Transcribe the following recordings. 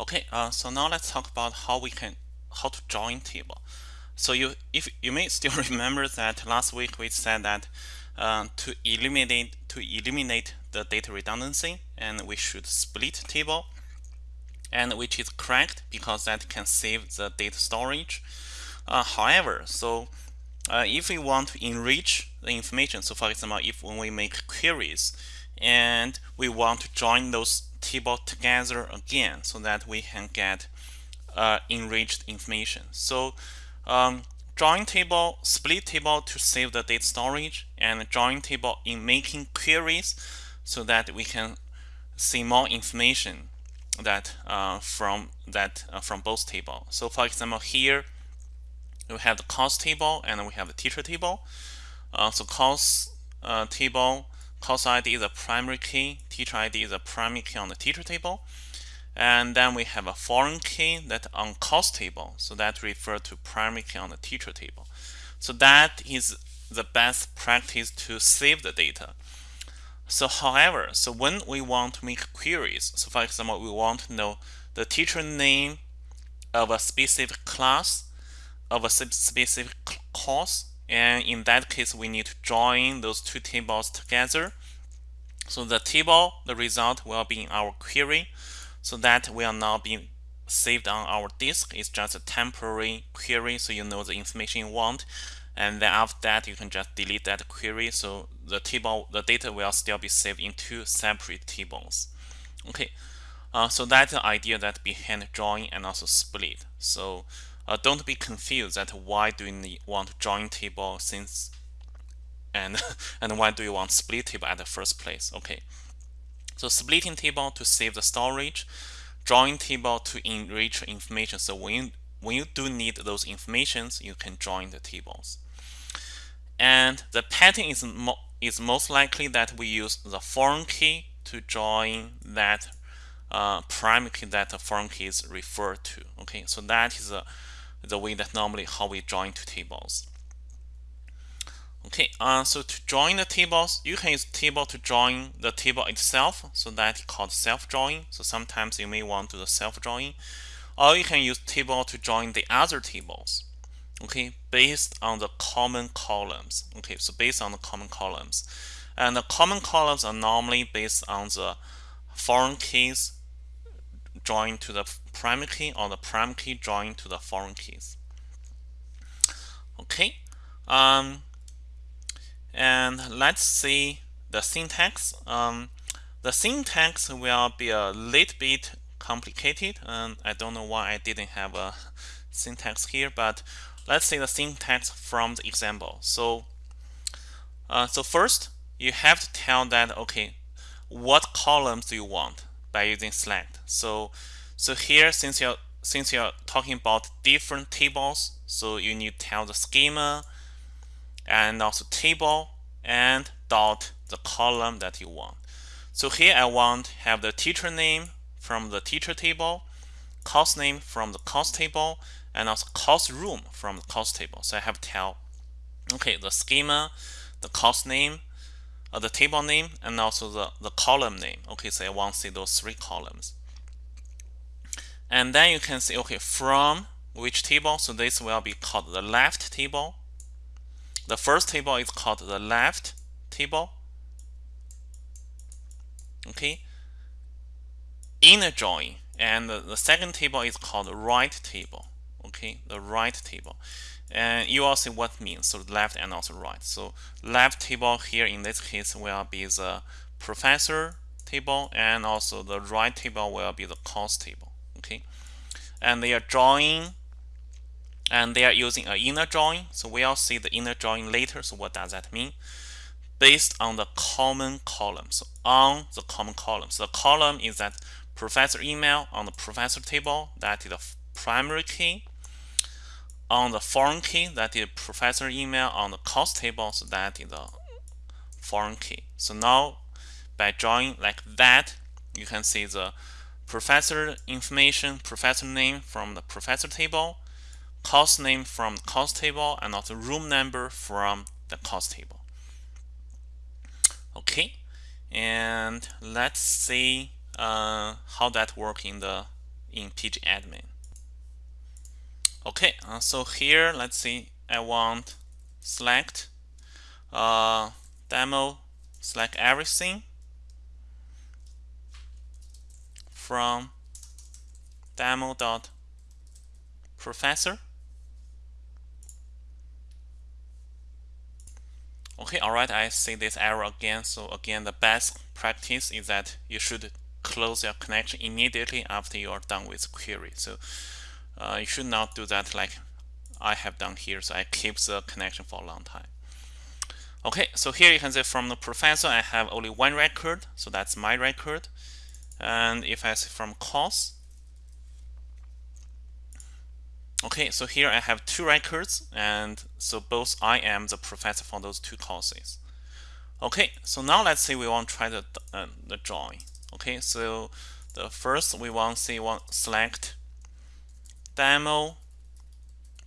Okay, uh, so now let's talk about how we can how to join table. So you if you may still remember that last week we said that uh, to eliminate to eliminate the data redundancy and we should split table and which is correct because that can save the data storage. Uh, however, so uh, if we want to enrich the information, so for example, if when we make queries and we want to join those table together again so that we can get uh, enriched information. So um, join table, split table to save the data storage, and join table in making queries so that we can see more information that uh, from that uh, from both table. So for example, here we have the course table and we have the teacher table. Uh, so course uh, table course ID is a primary key, teacher ID is a primary key on the teacher table. And then we have a foreign key that on course table. So that refers to primary key on the teacher table. So that is the best practice to save the data. So however, so when we want to make queries, so for example, we want to know the teacher name of a specific class, of a specific course, and in that case we need to join those two tables together. So the table the result will be in our query. So that will not be saved on our disk. It's just a temporary query so you know the information you want. And then after that you can just delete that query. So the table the data will still be saved in two separate tables. Okay uh, so that's the idea that behind join and also split. So uh, don't be confused that why do you want join table since and and why do you want split table at the first place okay? So splitting table to save the storage join table to enrich information. So when you, when you do need those informations you can join the tables. And the pattern is mo is most likely that we use the foreign key to join that uh, primary key that the foreign key is referred to okay? So that is a the way that normally how we join two tables. Okay, uh, so to join the tables, you can use table to join the table itself. So that's called self-join. So sometimes you may want to do the self-join. Or you can use table to join the other tables. Okay, based on the common columns. Okay, so based on the common columns. And the common columns are normally based on the foreign keys join to the primary key or the primary key join to the foreign keys. Okay, um, and let's see the syntax. Um, the syntax will be a little bit complicated, and I don't know why I didn't have a syntax here, but let's see the syntax from the example. So, uh, so first you have to tell that okay, what columns do you want? By using select. So, so here since you're since you're talking about different tables, so you need to tell the schema and also table and dot the column that you want. So here I want have the teacher name from the teacher table, course name from the course table, and also course room from the course table. So I have tell okay the schema, the course name, uh, the table name and also the, the column name. Okay, so I want to see those three columns. And then you can see, okay, from which table? So this will be called the left table. The first table is called the left table. Okay. Inner join. And the, the second table is called right table. Okay, the right table and you will see what means. So left and also right. So left table here in this case will be the professor table and also the right table will be the course table okay? And they are drawing and they are using an inner join so we'll see the inner join later. So what does that mean? Based on the common column. So on the common column. So the column is that professor email on the professor table. That is the primary key on the foreign key that is professor email on the course table so that is the foreign key so now by drawing like that you can see the professor information professor name from the professor table course name from the course table and also room number from the course table okay and let's see uh, how that works in the in pgadmin. Okay, uh, so here, let's see, I want select uh, demo, select everything from demo dot professor. Okay, all right, I see this error again. So again, the best practice is that you should close your connection immediately after you are done with query. So uh, you should not do that like I have done here. So I keep the connection for a long time. Okay, so here you can see from the professor, I have only one record. So that's my record. And if I say from course, okay, so here I have two records. And so both I am the professor for those two courses. Okay, so now let's say we want to try the, uh, the join. Okay, so the first we want to say select demo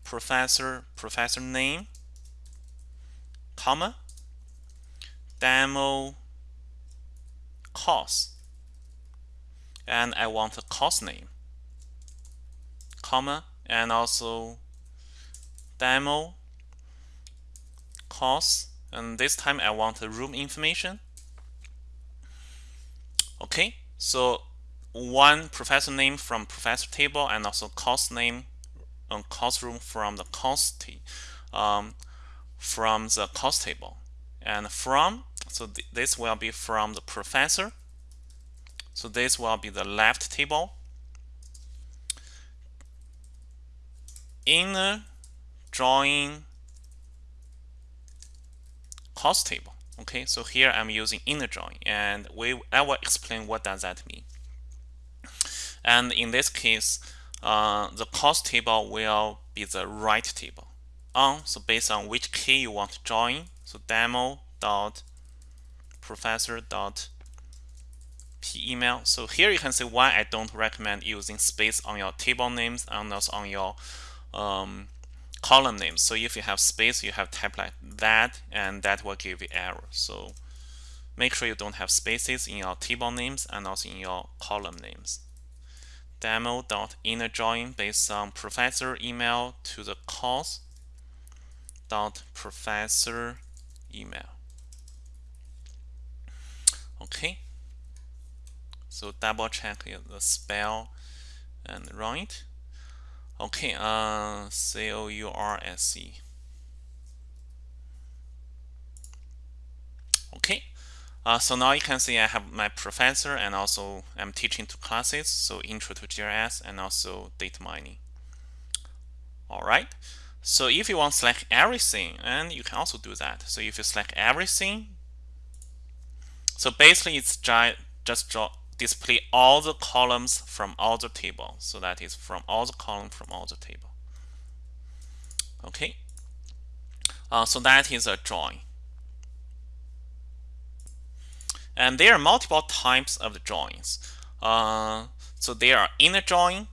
professor professor name comma demo course and I want the course name comma and also demo course and this time I want the room information. Okay so one professor name from professor table and also course name on course room from the course um, from the course table. And from so th this will be from the professor. So this will be the left table. Inner join course table. Okay so here I'm using inner join and we I will explain what does that mean and in this case uh, the course table will be the right table on so based on which key you want to join so demo dot professor dot email so here you can see why I don't recommend using space on your table names and also on your um, column names. So if you have space, you have type like that, and that will give you error. So make sure you don't have spaces in your table names and also in your column names. Demo dot inner join based on professor email to the course dot professor email. Okay. So double check the spell and it. Okay, uh, C O U R S E. Okay, uh, so now you can see I have my professor and also I'm teaching two classes, so Intro to GIS and also data mining. All right, so if you want to select everything, and you can also do that. So if you select everything, so basically it's just draw display all the columns from all the table. So that is from all the columns from all the table. Okay. Uh, so that is a join. And there are multiple types of joins. Uh, so there are inner join,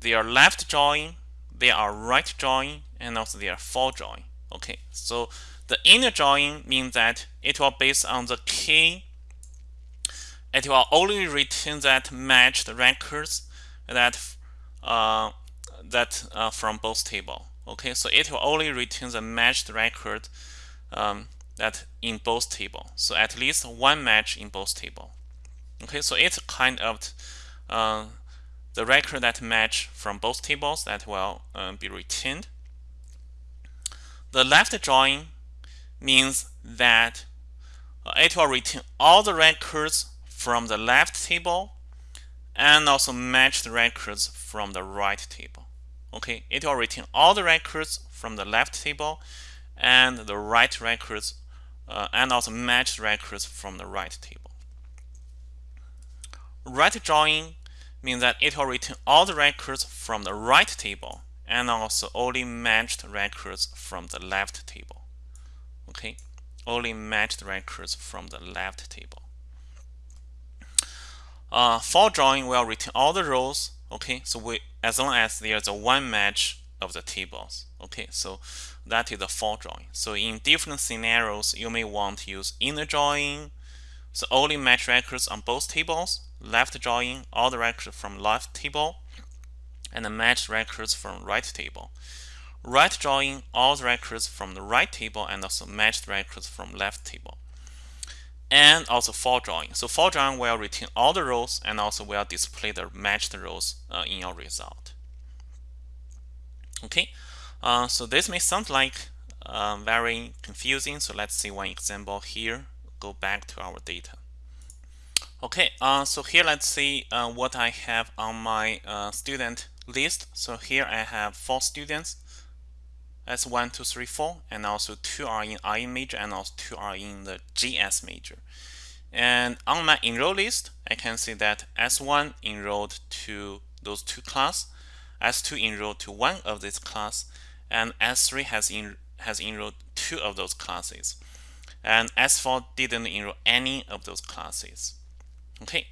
there are left join, there are right join, and also there are full join. Okay, so the inner join means that it will based on the key it will only return that matched records that uh, that uh, from both table. Okay, so it will only return the matched record um, that in both table. So at least one match in both table. Okay, so it's kind of uh, the record that match from both tables that will uh, be retained. The left join means that uh, it will retain all the records from the left table and also match the records from the right table. Okay, it will retain all the records from the left table and the right records uh, and also match records from the right table. Right join means that it will return all the records from the right table and also only matched records from the left table. Okay, only matched records from the left table. Uh, full join will return all the rows. Okay, so we as long as there's a one match of the tables. Okay, so that is a full join. So in different scenarios, you may want to use inner join, so only match records on both tables, left join all the records from left table and the match records from right table. Right join all the records from the right table and also match records from left table. And also full join. So full join will retain all the rows and also will display the matched rows uh, in your result. Okay, uh, so this may sound like uh, very confusing. So let's see one example here. Go back to our data. Okay, uh, so here let's see uh, what I have on my uh, student list. So here I have four students. That's one, two, three, four, and also two are in IE major and also two are in the GS major. And on my enroll list, I can see that S1 enrolled to those two class, S2 enrolled to one of this class, and S3 has in, has enrolled two of those classes. And S4 didn't enroll any of those classes. Okay,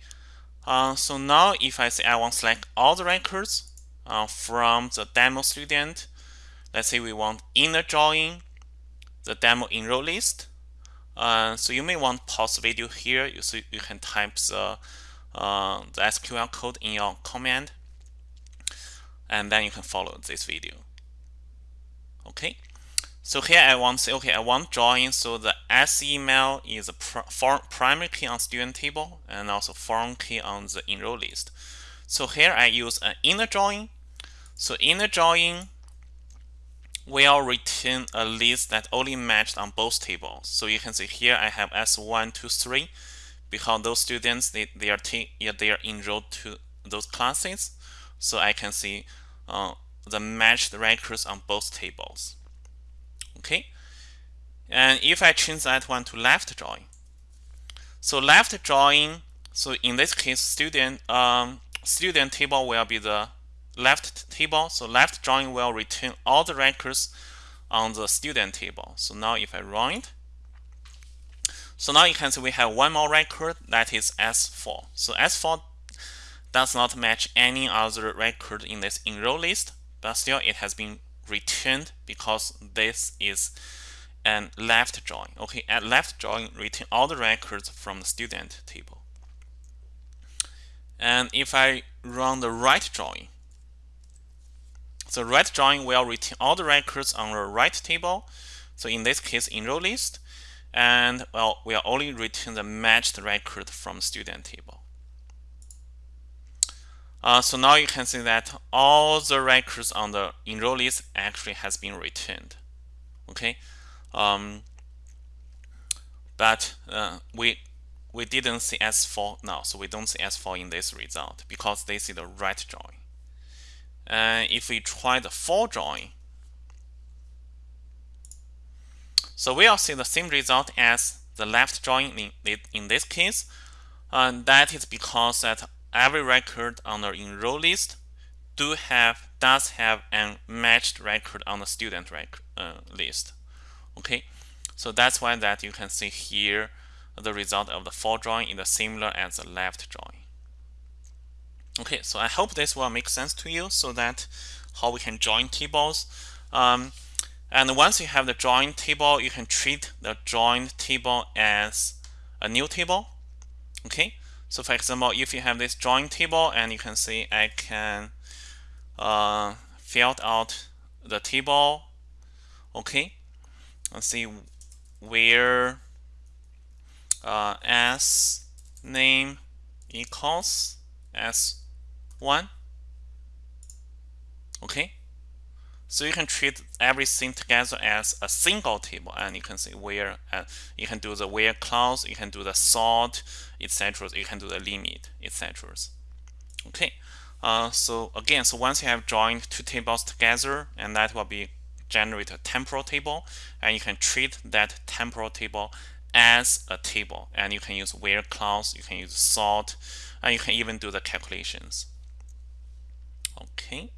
uh, so now if I say I want to select all the records uh, from the demo student, let's say we want inner join the demo enroll list. Uh, so you may want to pause the video here, you, so you can type the, uh, the SQL code in your command, and then you can follow this video. Okay. So here I want to say, okay, I want join. So the S email is a pr primary key on student table and also foreign key on the enroll list. So here I use an inner join. So inner join will return a list that only matched on both tables. So you can see here I have S1, 2, 3 because those students they, they are they are enrolled to those classes. So I can see uh, the matched records on both tables. Okay? And if I change that one to left join so left join so in this case student um, student table will be the left table. So left join will return all the records on the student table. So now if I run it so now you can see we have one more record that is S4 so S4 does not match any other record in this enroll list but still it has been returned because this is an left join. Okay, at left join, return all the records from the student table. And if I run the right join, the right join will return all the records on the right table. So in this case, enroll list, and well, we'll only return the matched record from student table. Uh, so now you can see that all the records on the enroll list actually has been returned. Okay, um, but uh, we we didn't see S4 now, so we don't see S4 in this result because they see the right join. And if we try the full join, so we'll see the same result as the left join in, in this case. And that is because that every record on the enroll list do have does have a matched record on the student record uh, list. Okay, so that's why that you can see here the result of the full join is the similar as the left join. Okay, so I hope this will make sense to you so that how we can join tables. Um, and once you have the join table, you can treat the joined table as a new table. Okay, so for example, if you have this join table and you can see I can uh, fill out the table, okay, let's see where uh, s name equals s1, okay, so you can treat everything together as a single table and you can see where uh, you can do the where clause, you can do the sort, etc. You can do the limit, etc. Okay, uh, so again, so once you have joined two tables together and that will be generate a temporal table and you can treat that temporal table as a table and you can use where clause, you can use sort, and you can even do the calculations. Okay.